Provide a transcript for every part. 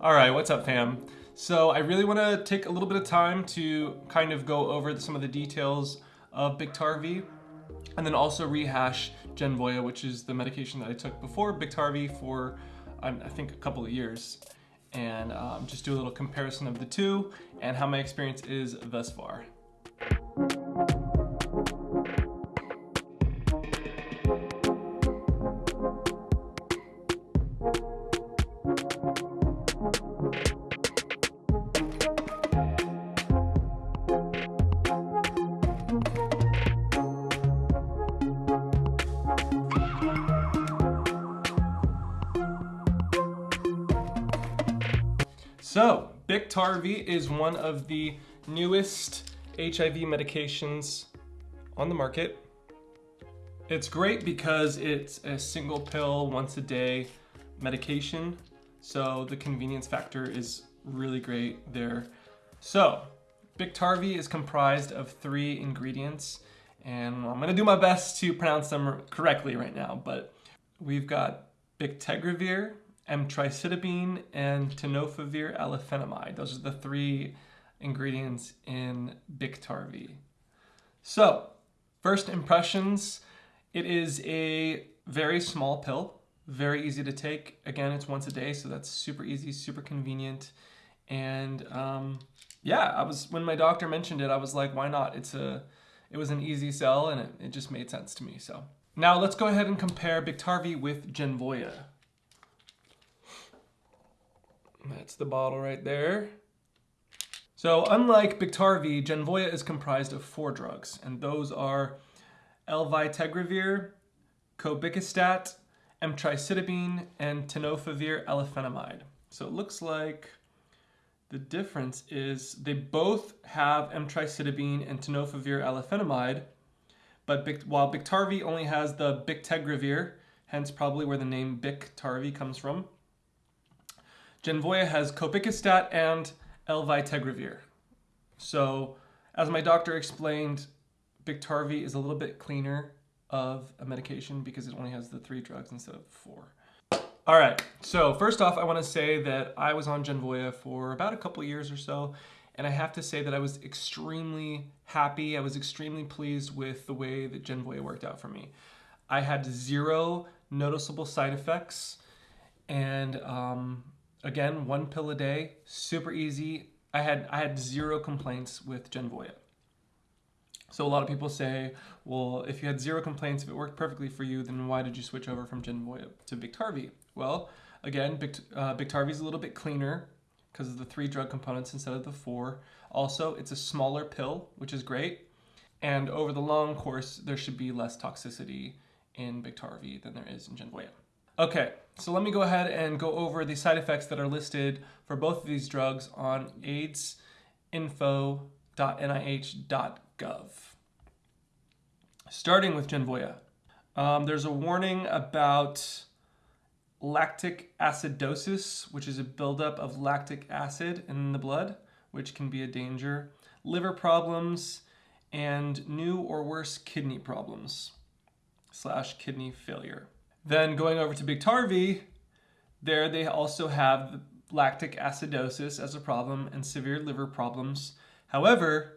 All right, what's up fam? So I really wanna take a little bit of time to kind of go over some of the details of Biktarvy and then also rehash Genvoya, which is the medication that I took before Biktarvy for, um, I think, a couple of years. And um, just do a little comparison of the two and how my experience is thus far. So, Biktarvy is one of the newest HIV medications on the market. It's great because it's a single pill once a day medication. So the convenience factor is really great there. So Biktarvy is comprised of three ingredients and I'm gonna do my best to pronounce them correctly right now, but we've got Bictegravir, emtricitabine, and tenofovir alafenamide. Those are the three ingredients in Biktarvy. So, first impressions, it is a very small pill, very easy to take. Again, it's once a day, so that's super easy, super convenient. And um, yeah, I was when my doctor mentioned it, I was like, why not? It's a, it was an easy sell, and it, it just made sense to me. So now let's go ahead and compare Biktarvy with Genvoya. That's the bottle right there. So unlike Biktarvy, Genvoya is comprised of four drugs, and those are elvitegravir, cobicistat, emtricitabine, and tenofovir alafenamide. So it looks like the difference is they both have emtricitabine and tenofovir alafenamide, but while Biktarvy only has the bictegravir, hence probably where the name Biktarvy comes from, Genvoya has cobicistat and elvitegravir. So as my doctor explained, Biktarvy is a little bit cleaner of a medication because it only has the three drugs instead of four. All right, so first off, I wanna say that I was on Genvoya for about a couple years or so, and I have to say that I was extremely happy, I was extremely pleased with the way that Genvoya worked out for me. I had zero noticeable side effects, and um, Again, one pill a day, super easy. I had, I had zero complaints with Genvoya. So a lot of people say, well, if you had zero complaints, if it worked perfectly for you, then why did you switch over from Genvoya to Biktarvy? Well, again, Bict uh, is a little bit cleaner because of the three drug components instead of the four. Also, it's a smaller pill, which is great. And over the long course, there should be less toxicity in Biktarvy than there is in Genvoya. Okay, so let me go ahead and go over the side effects that are listed for both of these drugs on aidsinfo.nih.gov. Starting with Genvoya, um, there's a warning about lactic acidosis, which is a buildup of lactic acid in the blood, which can be a danger, liver problems, and new or worse kidney problems slash kidney failure. Then going over to Biktarvy, there they also have lactic acidosis as a problem and severe liver problems. However,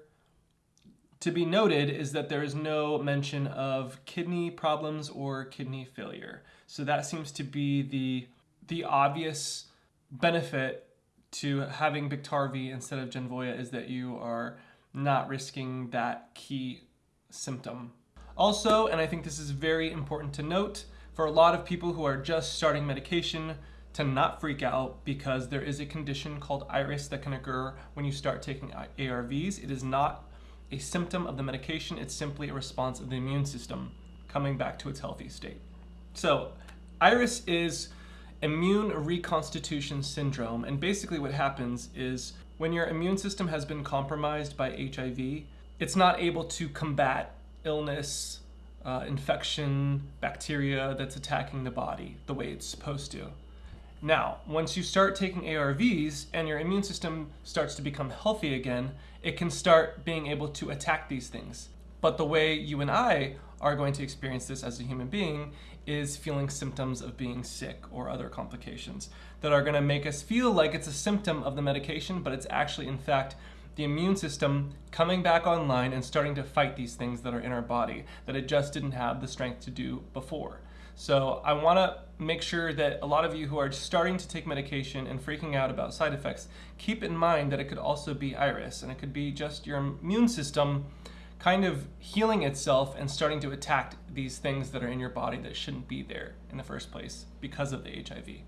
to be noted is that there is no mention of kidney problems or kidney failure. So that seems to be the, the obvious benefit to having Biktarvy instead of Genvoya is that you are not risking that key symptom. Also, and I think this is very important to note, for a lot of people who are just starting medication to not freak out because there is a condition called IRIS that can occur when you start taking ARVs. It is not a symptom of the medication, it's simply a response of the immune system coming back to its healthy state. So, IRIS is immune reconstitution syndrome, and basically what happens is when your immune system has been compromised by HIV, it's not able to combat illness, uh, infection, bacteria that's attacking the body the way it's supposed to. Now, once you start taking ARVs and your immune system starts to become healthy again, it can start being able to attack these things. But the way you and I are going to experience this as a human being is feeling symptoms of being sick or other complications that are going to make us feel like it's a symptom of the medication, but it's actually, in fact, the immune system coming back online and starting to fight these things that are in our body that it just didn't have the strength to do before. So I want to make sure that a lot of you who are starting to take medication and freaking out about side effects, keep in mind that it could also be iris and it could be just your immune system kind of healing itself and starting to attack these things that are in your body that shouldn't be there in the first place because of the HIV.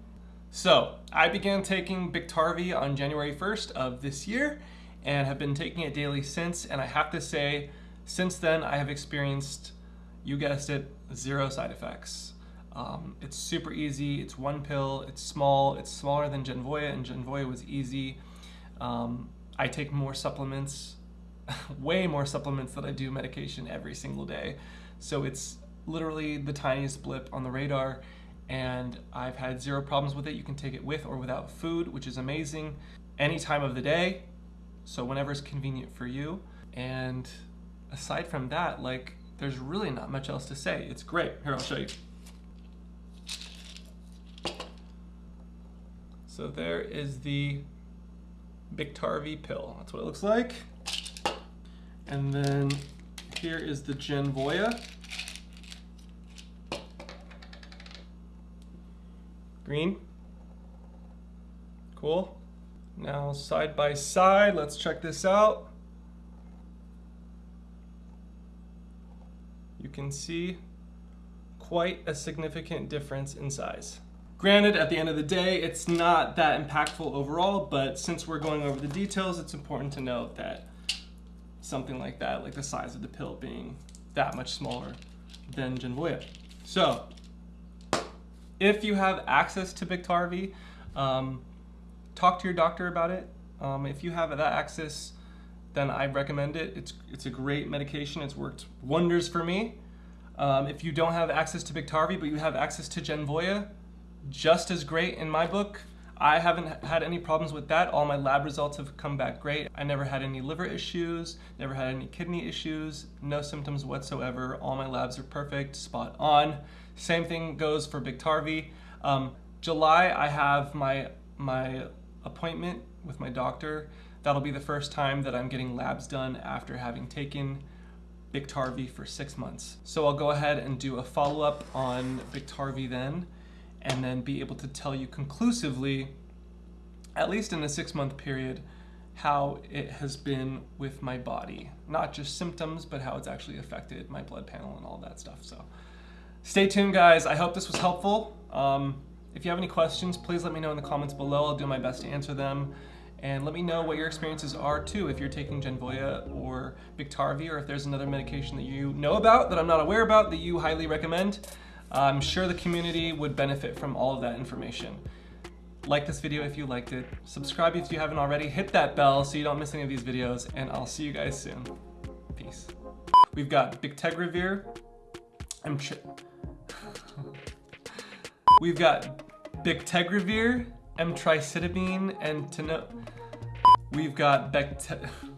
So I began taking Biktarvy on January 1st of this year and have been taking it daily since. And I have to say, since then, I have experienced, you guessed it, zero side effects. Um, it's super easy. It's one pill. It's small. It's smaller than Genvoya, and Genvoya was easy. Um, I take more supplements, way more supplements than I do medication every single day. So it's literally the tiniest blip on the radar, and I've had zero problems with it. You can take it with or without food, which is amazing. Any time of the day, so whenever it's convenient for you. And aside from that, like, there's really not much else to say. It's great. Here, I'll show you. So there is the Biktarvy pill. That's what it looks like. And then here is the Genvoya. Green. Cool. Now side by side, let's check this out. You can see quite a significant difference in size. Granted, at the end of the day, it's not that impactful overall, but since we're going over the details, it's important to note that something like that, like the size of the pill being that much smaller than Genvoya. So, if you have access to Biktarvy, um, talk to your doctor about it. Um, if you have that access, then I recommend it. It's, it's a great medication. It's worked wonders for me. Um, if you don't have access to Biktarvy, but you have access to Genvoya, just as great in my book. I haven't had any problems with that. All my lab results have come back great. I never had any liver issues, never had any kidney issues, no symptoms whatsoever. All my labs are perfect, spot on. Same thing goes for Biktarvy. Um, July, I have my, my appointment with my doctor. That'll be the first time that I'm getting labs done after having taken Biktarvy for six months. So I'll go ahead and do a follow-up on Biktarvy then, and then be able to tell you conclusively, at least in a six month period, how it has been with my body. Not just symptoms, but how it's actually affected my blood panel and all that stuff. So stay tuned guys. I hope this was helpful. Um, if you have any questions, please let me know in the comments below. I'll do my best to answer them. And let me know what your experiences are too, if you're taking Genvoya or Biktarvy, or if there's another medication that you know about that I'm not aware about that you highly recommend. I'm sure the community would benefit from all of that information. Like this video if you liked it, subscribe if you haven't already, hit that bell so you don't miss any of these videos, and I'll see you guys soon. Peace. We've got Bictegravir. I'm We've got Bictegravir, emtricitabine, and Teno. We've got Becte.